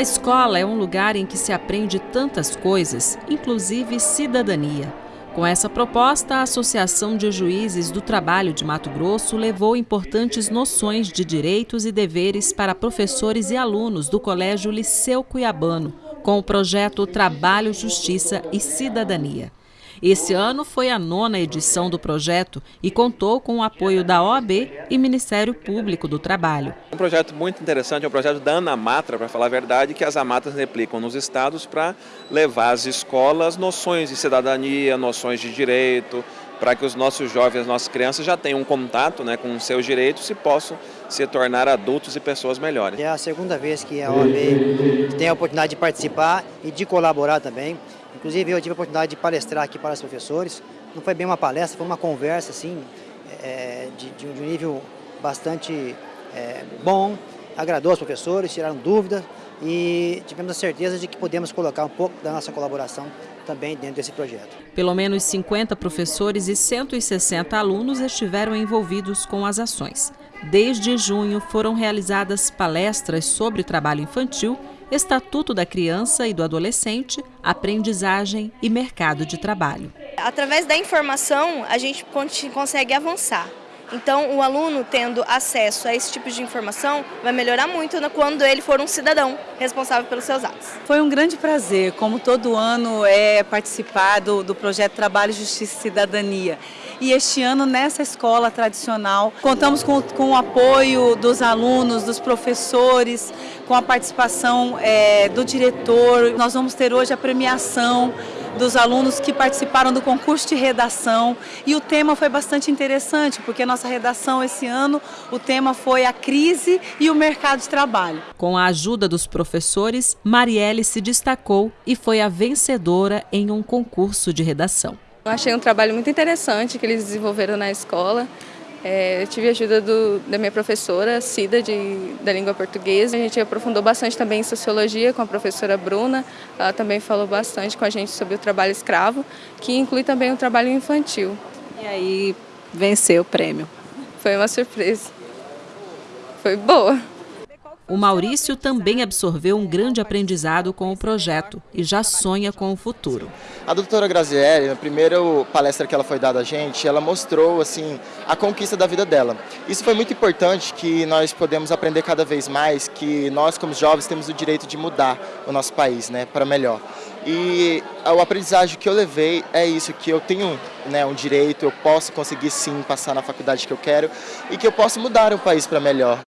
escola é um lugar em que se aprende tantas coisas, inclusive cidadania. Com essa proposta, a Associação de Juízes do Trabalho de Mato Grosso levou importantes noções de direitos e deveres para professores e alunos do Colégio Liceu Cuiabano, com o projeto Trabalho, Justiça e Cidadania. Esse ano foi a nona edição do projeto e contou com o apoio da OAB e Ministério Público do Trabalho. Um projeto muito interessante, é um projeto da Anamatra, para falar a verdade, que as amatras replicam nos estados para levar às escolas noções de cidadania, noções de direito, para que os nossos jovens, as nossas crianças já tenham um contato né, com seus direitos e possam se tornar adultos e pessoas melhores. É a segunda vez que a OAB tem a oportunidade de participar e de colaborar também. Inclusive eu tive a oportunidade de palestrar aqui para os professores. Não foi bem uma palestra, foi uma conversa assim, é, de, de, um nível bastante é, bom. Agradou os professores, tiraram dúvidas e tivemos a certeza de que podemos colocar um pouco da nossa colaboração também dentro desse projeto. Pelo menos 50 professores e 160 alunos estiveram envolvidos com as ações. Desde junho foram realizadas palestras sobre trabalho infantil Estatuto da Criança e do Adolescente, Aprendizagem e Mercado de Trabalho. Através da informação, a gente consegue avançar. Então, o aluno tendo acesso a esse tipo de informação vai melhorar muito quando ele for um cidadão responsável pelos seus atos. Foi um grande prazer, como todo ano, é participar do, do projeto Trabalho, Justiça e Cidadania. E este ano, nessa escola tradicional, contamos com, com o apoio dos alunos, dos professores, com a participação é, do diretor. Nós vamos ter hoje a premiação dos alunos que participaram do concurso de redação e o tema foi bastante interessante, porque a nossa redação esse ano, o tema foi a crise e o mercado de trabalho. Com a ajuda dos professores, Marielle se destacou e foi a vencedora em um concurso de redação. Eu achei um trabalho muito interessante que eles desenvolveram na escola. É, eu tive a ajuda do, da minha professora, Cida, de, da língua portuguesa. A gente aprofundou bastante também em sociologia com a professora Bruna. Ela também falou bastante com a gente sobre o trabalho escravo, que inclui também o trabalho infantil. E aí venceu o prêmio. Foi uma surpresa. Foi boa. O Maurício também absorveu um grande aprendizado com o projeto e já sonha com o futuro. A doutora Grazielli, na primeira palestra que ela foi dada a gente, ela mostrou assim a conquista da vida dela. Isso foi muito importante que nós podemos aprender cada vez mais que nós como jovens temos o direito de mudar o nosso país, né, para melhor. E o aprendizagem que eu levei é isso, que eu tenho né, um direito, eu posso conseguir sim passar na faculdade que eu quero e que eu posso mudar o país para melhor.